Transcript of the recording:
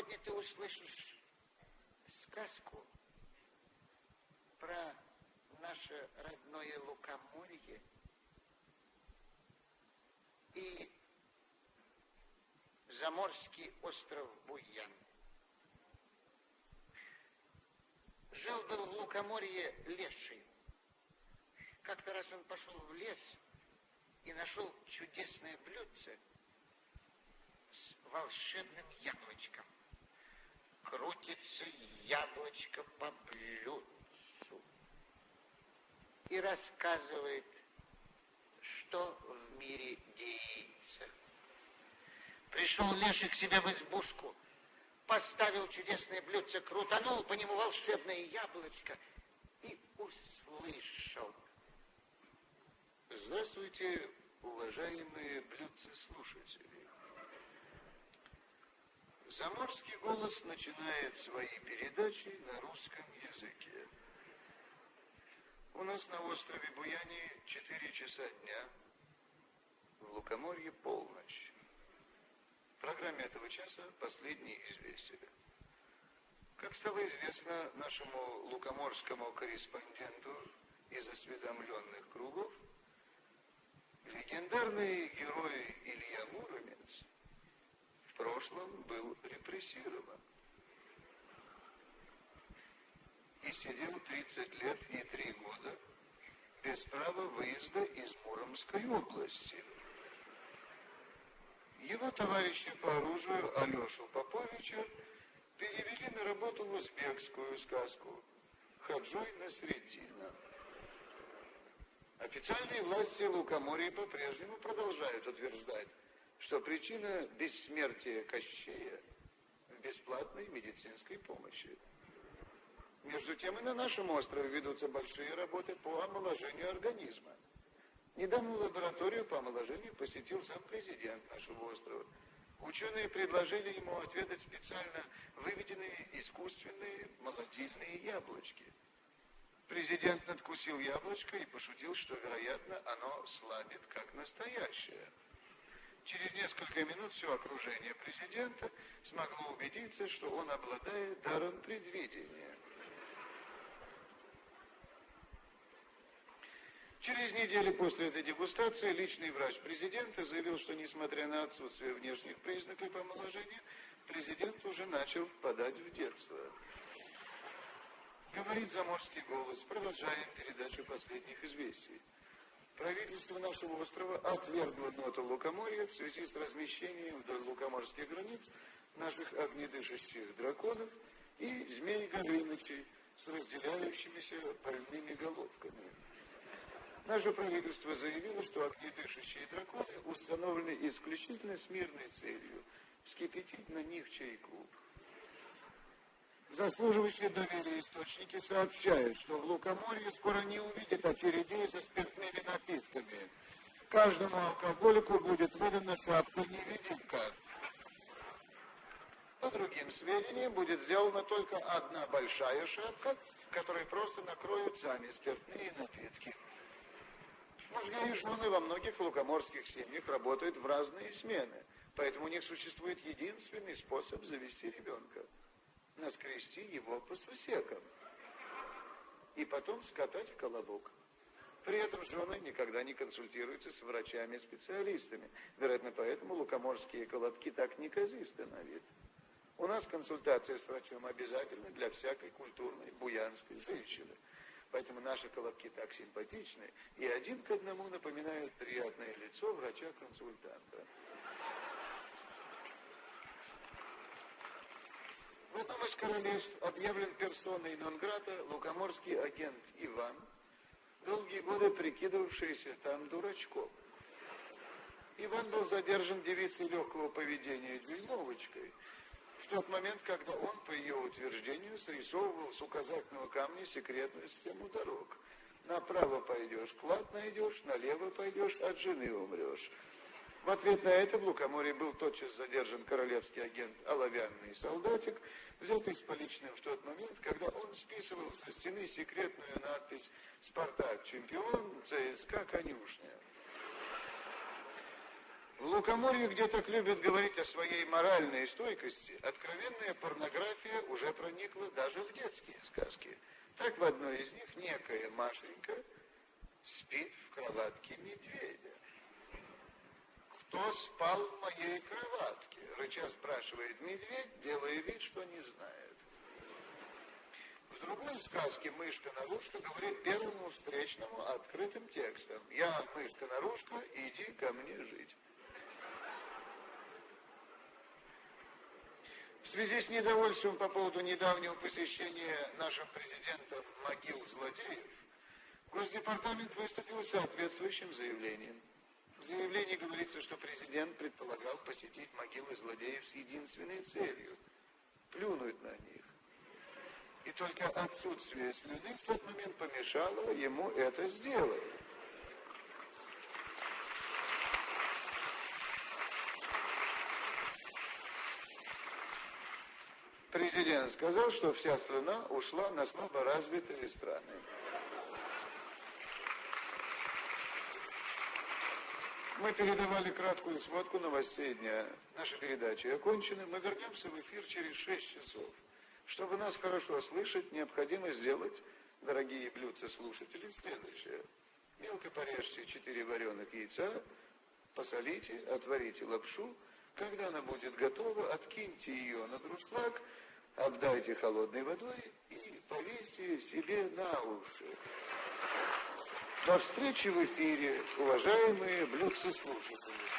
Сегодня ты услышишь сказку про наше родное Лукоморье и заморский остров Буян. Жил-был в Лукоморье леший. Как-то раз он пошел в лес и нашел чудесное блюдце с волшебным яблочком. Крутится яблочко по блюдцу и рассказывает, что в мире деется. Пришел Леший к себе в избушку, поставил чудесное блюдце, крутанул по нему волшебное яблочко и услышал. Здравствуйте, уважаемые блюдцы-слушатели. Заморский голос начинает свои передачи на русском языке. У нас на острове Буяне 4 часа дня, в Лукоморье полночь. В программе этого часа последние известия. Как стало известно нашему лукоморскому корреспонденту из осведомленных кругов, легендарный герой Илья Муромец прошлом был репрессирован и сидел 30 лет и 3 года без права выезда из Муромской области. Его товарищи по оружию Алешу Поповича перевели на работу в узбекскую сказку «Хаджой на Средина». Официальные власти Лукоморья по-прежнему продолжают утверждать, что причина бессмертия Кощея в бесплатной медицинской помощи. Между тем и на нашем острове ведутся большие работы по омоложению организма. Недавно лабораторию по омоложению посетил сам президент нашего острова. Ученые предложили ему отведать специально выведенные искусственные молодильные яблочки. Президент надкусил яблочко и пошутил, что, вероятно, оно слабит, как настоящее. Через несколько минут все окружение президента смогло убедиться, что он обладает даром предвидения. Через неделю после этой дегустации личный врач президента заявил, что несмотря на отсутствие внешних признаков омоложения, президент уже начал впадать в детство. Говорит заморский голос. Продолжаем передачу последних известий. Правительство нашего острова отвергло ноту Лукоморья в связи с размещением вдоль лукоморских границ наших огнедышащих драконов и змей Горынычей с разделяющимися больными головками. Наше правительство заявило, что огнедышащие драконы установлены исключительно с мирной целью вскипятить на них чайку. Заслуживающие доверия источники сообщают, что в Лукоморье скоро не увидят очередей спиртными напитками. Каждому алкоголику будет выдана шапка-невидимка. По другим сведениям, будет сделана только одна большая шапка, которой просто накроют сами спиртные напитки. Мужья и жены во многих лукоморских семьях работают в разные смены, поэтому у них существует единственный способ завести ребенка – наскрести его по сусекам и потом скатать в колобок. При этом жены никогда не консультируются с врачами-специалистами. Вероятно, поэтому лукоморские колобки так неказисты на вид. У нас консультация с врачом обязательна для всякой культурной буянской женщины – Поэтому наши колобки так симпатичны и один к одному напоминают приятное лицо врача-консультанта. В одном из королевств объявлен персоной нон-грата лукоморский агент Иван, долгие годы прикидывавшийся там дурачком. Иван был задержан девицей легкого поведения Дюймовочкой, тот момент, когда он, по ее утверждению, срисовывал с указательного камня секретную схему дорог. Направо пойдешь, клад найдешь, налево пойдешь, от жены умрешь. В ответ на это в Лукоморье был тотчас задержан королевский агент Оловянный солдатик, взятый с поличным в тот момент, когда он списывал со стены секретную надпись «Спартак чемпион, ЦСКА конюшня». В Лукоморье, где так любят говорить о своей моральной стойкости, откровенная порнография уже проникла даже в детские сказки. Так в одной из них некая Машенька спит в кроватке медведя. «Кто спал в моей кроватке?» — рыча спрашивает медведь, делая вид, что не знает. В другой сказке мышка-нарушка говорит первому встречному открытым текстом «Я, мышка-нарушка, иди ко мне жить». В связи с недовольством по поводу недавнего посещения нашим президентом могил злодеев, Госдепартамент выступил с соответствующим заявлением. В заявлении говорится, что президент предполагал посетить могилы злодеев с единственной целью – плюнуть на них. И только отсутствие слюны в тот момент помешало ему это сделать. Президент сказал, что вся страна ушла на слабо развитые страны. Мы передавали краткую сводку новостей дня. Наши передачи окончены. Мы вернемся в эфир через 6 часов. Чтобы нас хорошо слышать, необходимо сделать, дорогие блюдца слушатели, следующее. Мелко порежьте 4 вареных яйца, посолите, отварите лапшу, когда она будет готова, откиньте ее на друшлаг, обдайте холодной водой и повесьте себе на уши. До встречи в эфире, уважаемые блюдцы слушатели.